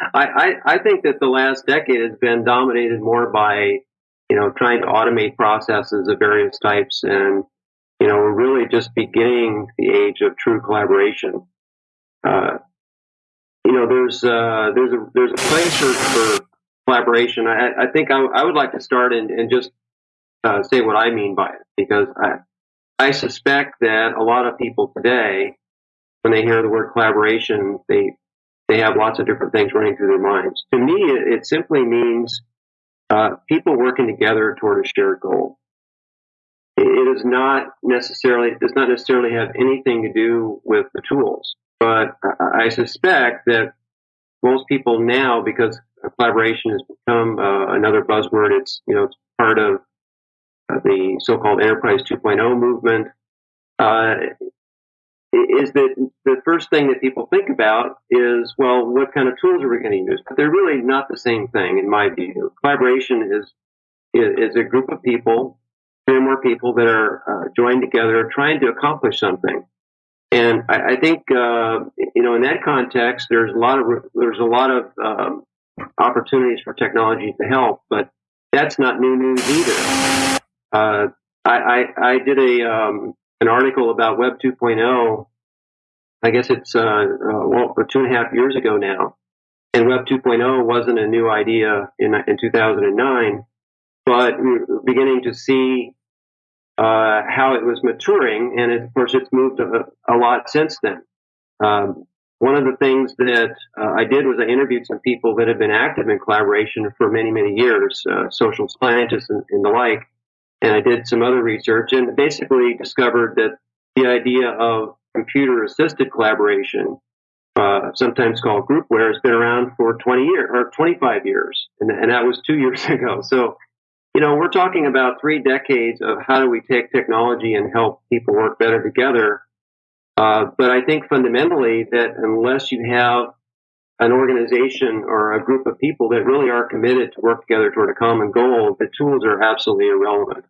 I, I, I think that the last decade has been dominated more by, you know, trying to automate processes of various types. And, you know, we're really just beginning the age of true collaboration. Uh, you know, there's, uh, there's a, there's a place for, for collaboration. I, I think I, I would like to start and, and just uh, say what I mean by it because I, I suspect that a lot of people today, when they hear the word collaboration, they they have lots of different things running through their minds. To me, it, simply means uh, people working together toward a shared goal. It, is not necessarily does not necessarily have anything to do with the tools, but I, I suspect that most people now, because collaboration has become uh, another buzzword, it's you know it's part of uh, the so-called Enterprise 2.0 movement. Uh, is that the first thing that people think about is, well, what kind of tools are we going to use? But they're really not the same thing, in my view. Collaboration is is, a group of people, three or more people that are uh, joined together, trying to accomplish something. And I, I think, uh, you know, in that context, there's a lot of there's a lot of um, opportunities for technology to help, but that's not new news either. Uh, I, I, I did a um, an article about Web 2.0. I guess it's uh, uh, well, two and a half years ago now. And Web 2.0 wasn't a new idea in in 2009, but beginning to see uh, how it was maturing, and it, of course, it's moved a, a lot since then. Um, one of the things that uh, I did was I interviewed some people that have been active in collaboration for many, many years, uh, social scientists and, and the like and I did some other research and basically discovered that the idea of computer assisted collaboration, uh, sometimes called groupware, has been around for 20 years or 25 years. And, and that was two years ago. So, you know, we're talking about three decades of how do we take technology and help people work better together. Uh, but I think fundamentally that unless you have an organization or a group of people that really are committed to work together toward a common goal, the tools are absolutely irrelevant.